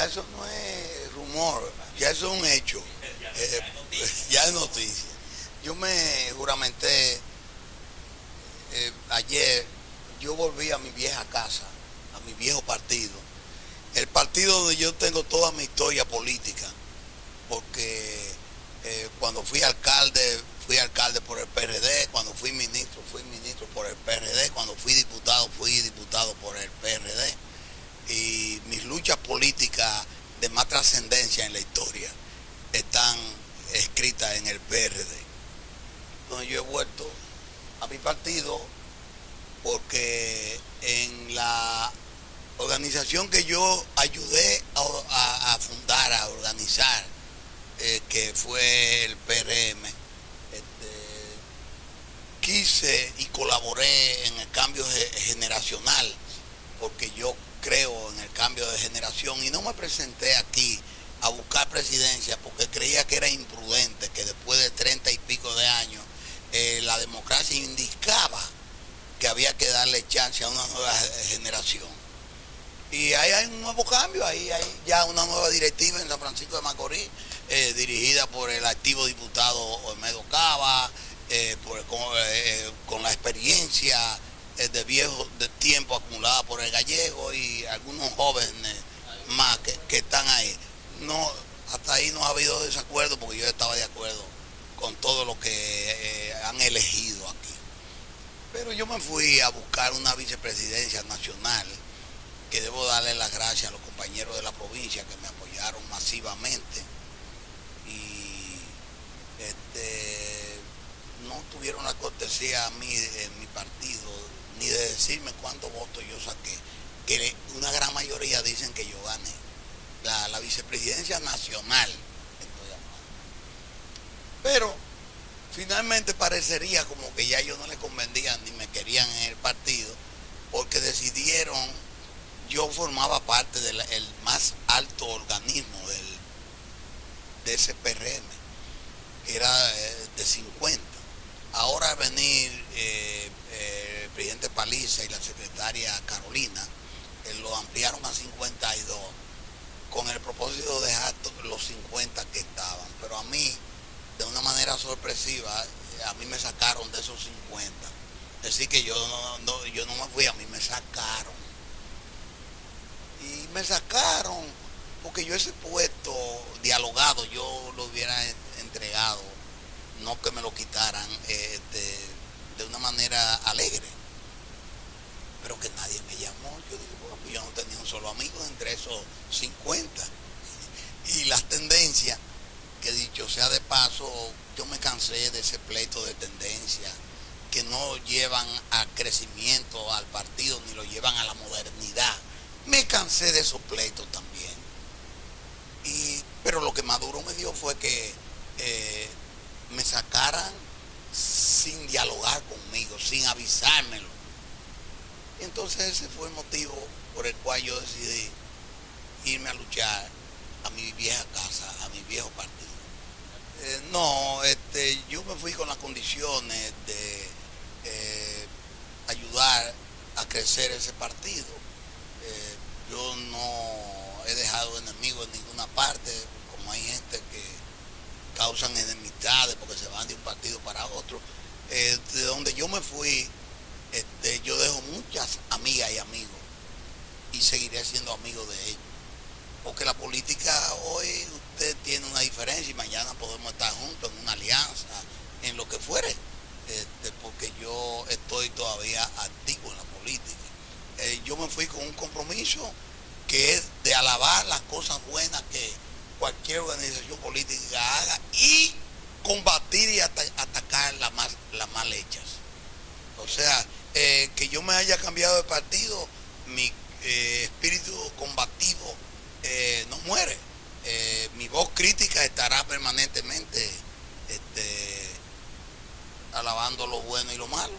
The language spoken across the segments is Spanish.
ya eso no es rumor, ya eso es un hecho, eh, ya es noticia. Yo me juramenté eh, ayer, yo volví a mi vieja casa, a mi viejo partido, el partido donde yo tengo toda mi historia política, porque eh, cuando fui alcalde, fui alcalde por el PRD, cuando fui ministro, fui ministro por el PRD, cuando fui diputado, fui diputado por el PRD. Y mis luchas políticas de más trascendencia en la historia están escritas en el PRD. Entonces yo he vuelto a mi partido porque en la organización que yo ayudé a, fundar, a organizar, eh, que fue el PRM, este, quise y colaboré en el cambio generacional, porque yo creo en el cambio de generación y no me presenté aquí a buscar presidencia porque creía que era imprudente, que después de treinta y pico de años eh, la democracia indicaba que había que darle chance a una nueva generación. Y ahí hay un nuevo cambio, ahí hay ya una nueva directiva en San Francisco de Macorís, eh, dirigida por el activo diputado Olmedo Cava, eh, eh, con, la experiencia de viejo de tiempo acumulada por el gallego y algunos jóvenes más que, están ahí. No, hasta ahí no ha habido desacuerdo porque yo estaba de acuerdo con todo lo que han elegido aquí. Pero yo me fui a buscar una vicepresidencia nacional que debo darle las gracias a los compañeros de la provincia que me apoyaron masivamente y este, no tuvieron la cortesía a mí en mi partido decirme cuántos votos yo saqué, que una gran mayoría dicen que yo gané. La, vicepresidencia nacional, Pero finalmente parecería como que ya yo no le convendía ni me querían en el partido, porque decidieron yo formaba parte del más alto organismo del, de ese PRM, que era eh, de 50. Ahora venir eh, eh, el presidente Paliza y la secretaria Carolina, lo ampliaron a 52 con el propósito de dejar los 50 que estaban. Pero a mí, de una manera sorpresiva, a mí me sacaron de esos 50. Es decir, que yo no, yo no me fui, a mí me sacaron y me sacaron porque yo ese puesto dialogado yo lo hubiera entregado, no que me lo quitaran este, de una manera alegre, 50. Y las tendencias, que dicho sea de paso, yo me cansé de ese pleito de tendencias que no llevan a crecimiento al partido ni lo llevan a la modernidad. Me cansé de esos pleitos también. Y, pero lo que Maduro me dio fue que eh, me sacaran sin dialogar conmigo, sin avisármelo. Entonces ese fue el motivo por el cual yo decidí irme a luchar a mi vieja casa, a mi viejo partido. Eh, no, este, yo me fui con las condiciones de eh, ayudar a crecer ese partido eh, yo no he dejado enemigos en ninguna parte, como hay gente que causan enemistades porque se van de un partido para otro. De donde yo me fui, este, yo dejo muchas amigas y amigos y seguiré siendo amigo de ellos. Porque la política hoy usted tiene una diferencia y mañana podemos estar juntos en una alianza, en lo que fuere. Este, porque yo estoy todavía activo en la política. Eh, yo me fui con un compromiso que es de alabar las cosas buenas que cualquier organización política haga y combatir y atacar las más, las mal hechas. O sea, eh, que yo me haya cambiado de partido, mi eh, espíritu combativo no muere. mi voz crítica estará permanentemente este, alabando lo bueno y lo malo.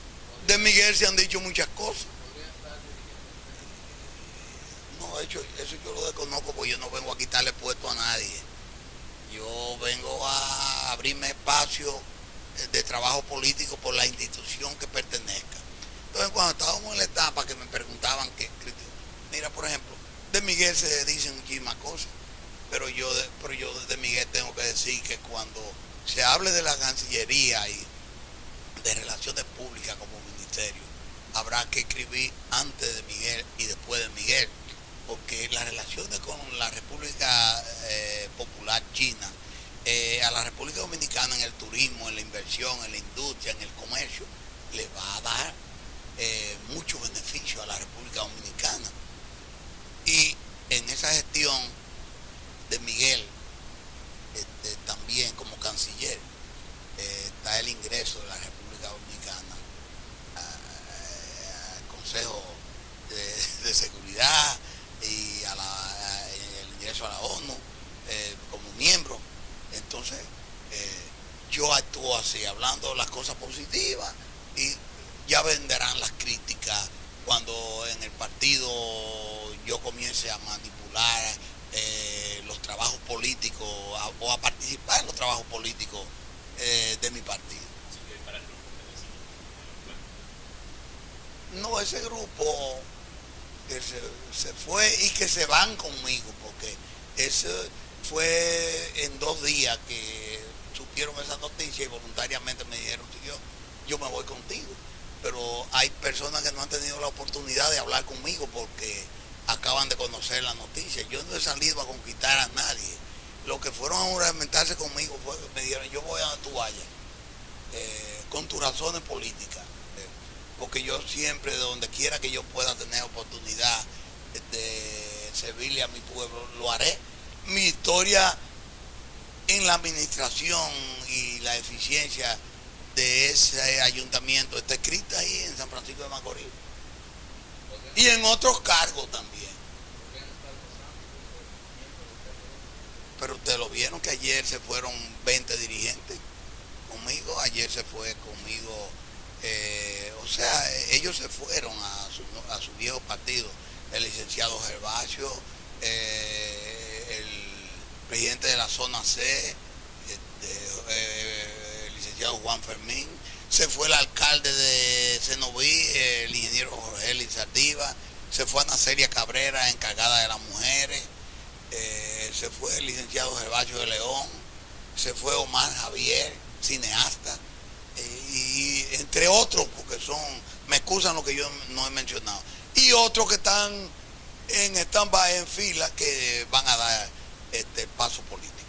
De Miguel se han dicho muchas cosas hecho, eso yo lo desconozco porque yo no vengo a quitarle puesto a nadie. Yo vengo a abrirme espacio de trabajo político por la institución que pertenezca. Entonces, cuando estábamos en la etapa que me preguntaban que, mira, por ejemplo, de Miguel se dicen muchísimas cosas, pero yo, pero yo de Miguel tengo que decir que cuando se hable de la Cancillería y de Relaciones Públicas como ministerio, habrá que escribir antes de Miguel y después de Miguel, porque las relaciones con la República eh, Popular China, eh, a la República Dominicana en el turismo, en la inversión, en la industria, en el comercio, le va a dar eh, mucho beneficio a la República Dominicana. Y en esa gestión de Miguel, este, también como canciller, está el ingreso de la República Dominicana al Consejo de Seguridad, y a el ingreso a la ONU eh, como miembro. Entonces, eh, yo actúo así, hablando las cosas positivas y ya venderán las críticas cuando en el partido comience a manipular eh, los trabajos políticos o a participar en los trabajos políticos de mi partido. No, ese grupo que se, fue y que se van conmigo, porque eso fue en dos días que supieron esa noticia y voluntariamente me dijeron, yo, yo me voy contigo. Pero hay personas que no han tenido la oportunidad de hablar conmigo porque acaban de conocer la noticia. Yo no he salido a conquistar a nadie. Los que fueron a juramentarse conmigo fue, me dijeron, yo voy a donde tú eh, con tus razones políticas porque yo siempre, de donde quiera que yo pueda tener oportunidad de servirle a mi pueblo, lo haré. Mi historia en la administración y la eficiencia de ese ayuntamiento está escrita ahí en San Francisco de Macorís. Y en otros cargos también. Pero ustedes lo vieron que ayer se fueron 20 dirigentes conmigo, ayer se fue conmigo eh, o sea, ellos se fueron a su, a su viejo partido, el licenciado Gervasio, eh, el presidente de la zona C, este, eh, el licenciado Juan Fermín, se fue el alcalde de Cenoví, el ingeniero Jorge Lizardiva, se fue Ana Celia Cabrera, encargada de las mujeres, se fue el licenciado Gervasio de León, se fue Omar Javier, cineasta. Y entre otros, porque son, me excusan lo que yo no he mencionado, y otros que están en stand en fila que van a dar este paso político.